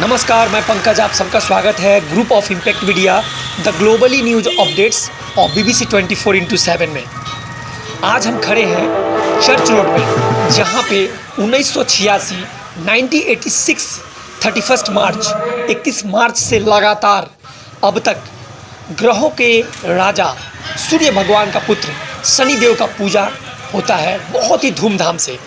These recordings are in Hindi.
नमस्कार, मैं पंकज, आप सबका स्वागत है group of impact media the globally news updates और बीबीसी 24 फोर इंटू सेवन में। आज हम खड़े हैं चर्च रोड में, जहाँ पे उन्नीस सौ छियासी नाइनटीन थर्टी फ़र्स्ट मार्च 31 मार्च से लगातार अब तक ग्रहों के राजा, सूर्य भगवान का पुत्र, शनिदेव का पूजा होता है बहुत ही धूमधाम से।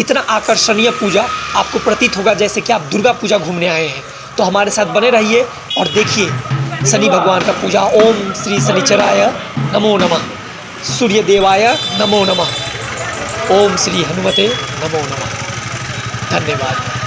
इतना आकर्षणीय पूजा आपको प्रतीत होगा जैसे कि आप दुर्गा पूजा घूमने आए हैं। तो हमारे साथ बने रहिए और देखिए, शनि भगवान का पूजा। ओम श्री शनिचराय नमो नमः। सूर्य देवाय नमो नमः। ओम श्री हनुमते नमो नमः। धन्यवाद।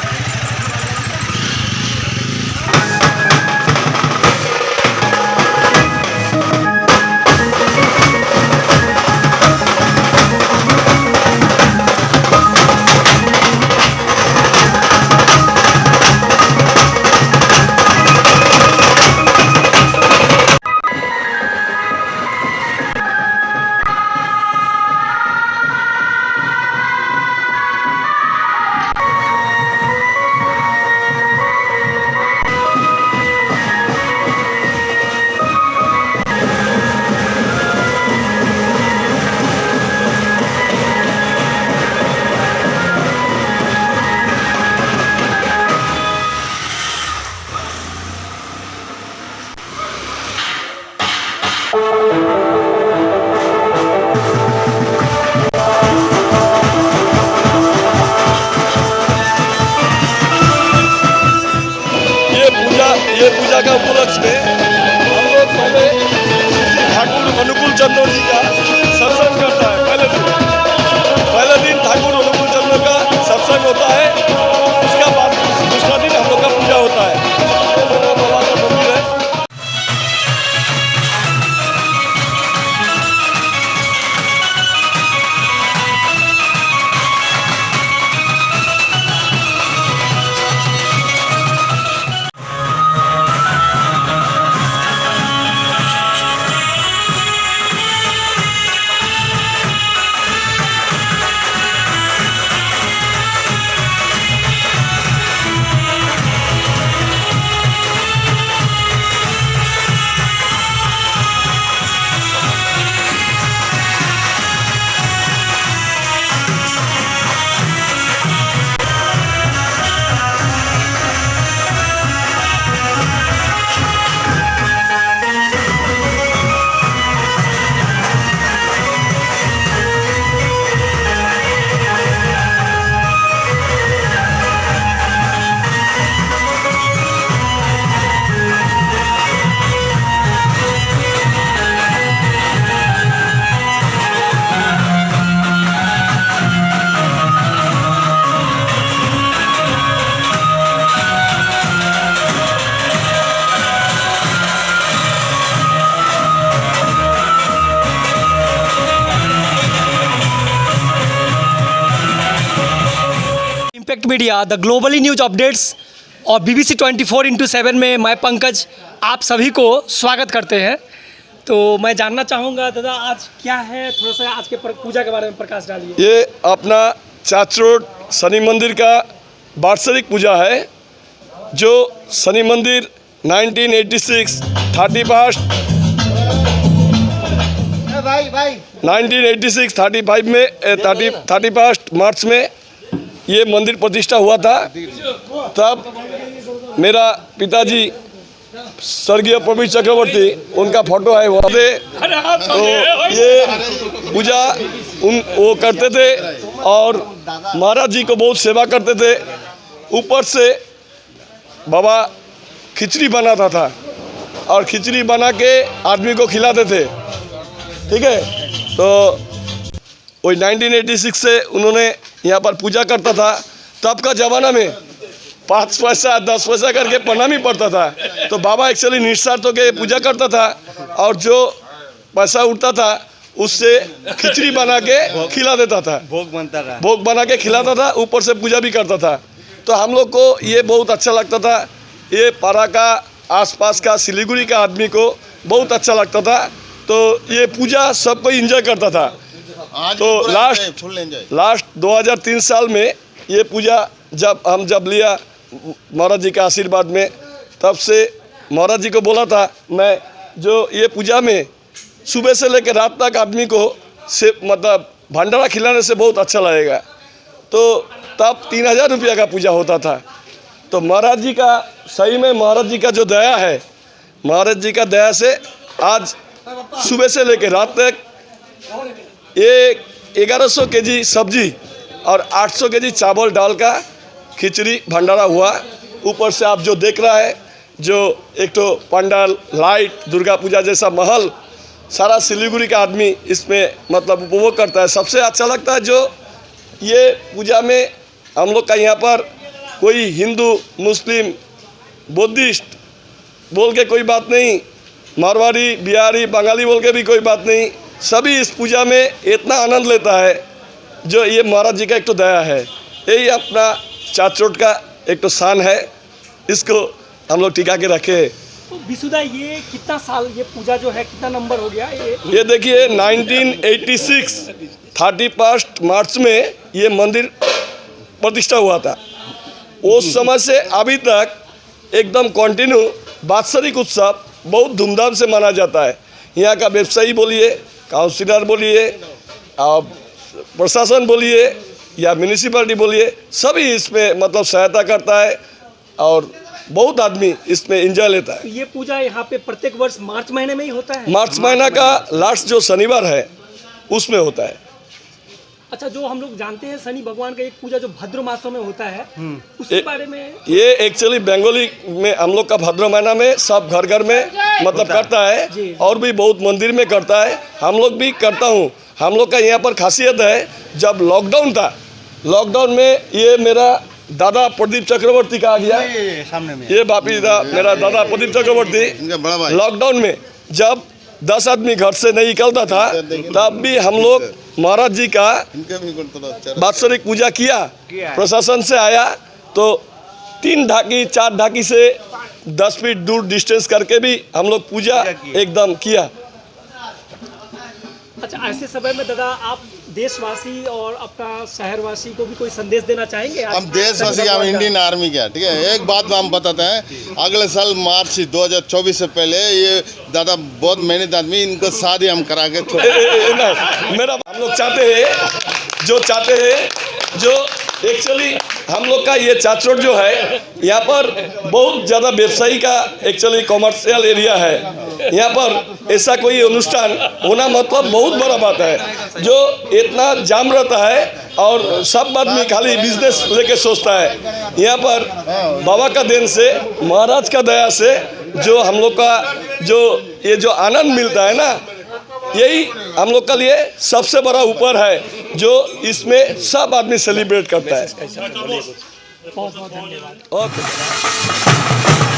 ये पूजा का उपलक्ष्य में हम लोग पहले ठाकुर अनुकूल चंद्र जी का media the globally news updates और बीबीसी 24 फोर इंटू सेवन में मैं पंकज आप सभी को स्वागत करते हैं। तो मैं जानना चाहूँगा दादा आज क्या है? थोड़ा सा आज के पूजा के बारे में प्रकाश डालिए। ये अपना चाच रोड शनि मंदिर का वार्षिक पूजा है जो शनि मंदिर 1986 थर्टी फ़र्स्ट भाई भाई। 1986 35 में थर्टी थर्टी फ़र्स्ट मार्च में ये मंदिर प्रतिष्ठा हुआ था, तब मेरा पिताजी स्वर्गीय प्रवीण चक्रवर्ती, उनका फ़ोटो है वहाँ पे। तो ये पूजा उन, वो करते थे और महाराज जी को बहुत सेवा करते थे। ऊपर से बाबा खिचड़ी बनाता था और खिचड़ी बना के आदमी को खिलाते थे। ठीक है? तो वही 1986 से उन्होंने यहाँ पर पूजा करता था तब का ज़माना में पाँच पैसा दस पैसा करके प्रणामी पड़ता था। तो बाबा एक्चुअली निस्वार्थ होकर पूजा करता था और जो पैसा उठता था उससे खिचड़ी बना के खिला देता था। भोग बनता रहा भोग बना के खिलाता था ऊपर से पूजा भी करता था। तो हम लोग को ये बहुत अच्छा लगता था। ये पारा का आसपास का सिलीगुड़ी का आदमी को बहुत अच्छा लगता था। तो ये पूजा सबको इंजॉय करता था। तो लास्ट- लास्ट 2003 साल में ये पूजा जब हम जब लिया महाराज जी के आशीर्वाद में तब से महाराज जी को बोला था मैं जो ये पूजा में सुबह से लेकर रात तक आदमी को से मतलब भंडारा खिलाने से बहुत अच्छा लगेगा। तो तब तीन हज़ार रुपया का पूजा होता था। तो महाराज जी का सही में महाराज जी का जो दया है महाराज जी का दया से आज सुबह से लेकर रात तक ये ग्यारह सौ के जी सब्ज़ी और 800 के जी चावल डाल का खिचड़ी भंडारा हुआ। ऊपर से आप जो देख रहा है, जो एक तो पंडाल, लाइट, दुर्गा पूजा जैसा महल, सारा सिलीगुड़ी का आदमी इसमें मतलब उपभोग करता है। सबसे अच्छा लगता है जो ये पूजा में हम लोग का यहाँ पर कोई हिंदू, मुस्लिम, बुद्धिस्ट बोल के कोई बात नहीं, मारवाड़ी, बिहारी, बंगाली बोल के भी कोई बात नहीं। सभी इस पूजा में इतना आनंद लेता है जो ये महाराज जी का एक तो दया है। यही अपना चाचोट का एक तो शान है इसको हम लोग टिका के रखे तो विशुदा ये कितना साल ये पूजा जो है कितना नंबर हो गया? ये ये देखिए 1986 थर्टी फ़र्स्ट मार्च में ये मंदिर प्रतिष्ठा हुआ था। उस समय से अभी तक एकदम कंटिन्यू वात्सरिक उत्सव बहुत धूमधाम से माना जाता है। यहाँ का व्यवसायी बोलिए काउंसिलर बोलिए आप प्रशासन बोलिए या म्यूनिसिपलिटी बोलिए सभी इसमें मतलब सहायता करता है और बहुत आदमी इसमें इंजॉय लेता है। ये पूजा यहाँ पे प्रत्येक वर्ष मार्च महीने में ही होता है? मार्च महीना का लास्ट जो शनिवार है उसमें होता है। अच्छा जो हम लोग जानते हैं शनि भगवान का एक पूजा जो भद्र मासों में होता है उसके ए- बारे में ये एक्चुअली बंगाली में हम लोग का भाद्र महीना में सब घर घर में मतलब करता है और भी बहुत मंदिर में करता है। हम लोग भी करता हूँ। हम लोग का यहाँ पर खासियत है जब लॉकडाउन था लॉकडाउन में ये मेरा दादा प्रदीप चक्रवर्ती का आ गया। ये सामने में। ये बापी दा मेरा दादा प्रदीप चक्रवर्ती इनका बड़ा भाई। लॉकडाउन में जब दस आदमी घर से नहीं निकलता था तब भी हम लोग महाराज जी का थोड़ा अच्छा पूजा किया प्रशासन से आया तो तीन ढाकी चार ढाकी से दस फीट दूर डिस्टेंस करके भी हम लोग पूजा पूजा एकदम किया। अच्छा ऐसे समय में दादा आप देशवासी और आपका शहरवासी को भी कोई संदेश देना चाहेंगे? हम देशवासी हम इंडियन आर्मी का ठीक है? एक बात हम बताते हैं अगले साल मार्च 2024 से पहले ये दादा बहुत मेहनत आदमी इनको शादी हम करा के मेरा हम लोग चाहते हैं जो चाहते हैं जो एक्चुअली हम लोग का ये चाचरोड जो है, यहाँ पर बहुत ज़्यादा व्यवसायी का एक्चुअली कॉमर्शियल एरिया है। यहाँ पर ऐसा कोई अनुष्ठान होना मतलब बहुत बड़ा बात है, जो इतना जाम रहता है और सब आदमी खाली बिज़नेस लेके सोचता है। यहाँ पर बाबा का देन से, महाराज का दया से, जो हम लोग का जो ये जो आनंद मिलता है ना यही हम लोग का लिए सबसे बड़ा ऊपर है जो इसमें सब आदमी सेलिब्रेट करता है। ओके।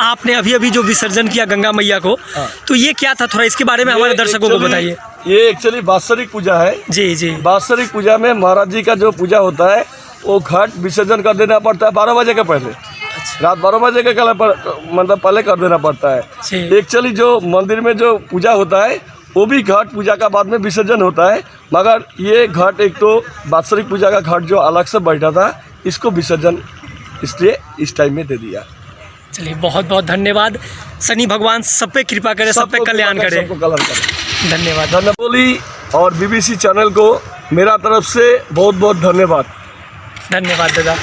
आपने अभी अभी जो विसर्जन किया गंगा मैया को तो ये क्या था थोड़ा इसके बारे में हमारे दर्शकों को बताइए। ये एक्चुअली वात्सरिक पूजा है। जी जी। वात्सरिक पूजा में महाराज जी का जो पूजा होता है वो घाट विसर्जन कर देना पड़ता है बारह बजे के पहले। रात बारह बजे के कल पर मतलब पहले कर देना पड़ता है। एक्चुअली जो मंदिर में जो पूजा होता है वो भी घाट पूजा का बाद में विसर्जन होता है। मगर ये घाट एक तो वात्सरिक पूजा का घाट जो अलग से बैठा था इसको विसर्जन इसलिए इस टाइम में दे दिया। चलिए बहुत बहुत धन्यवाद। शनि भगवान सब पे कृपा करे सब पे कल्याण करे धन्यवाद। धन्यवाद बोली और बीबीसी चैनल को मेरा तरफ़ से बहुत बहुत धन्यवाद। धन्यवाद दादा।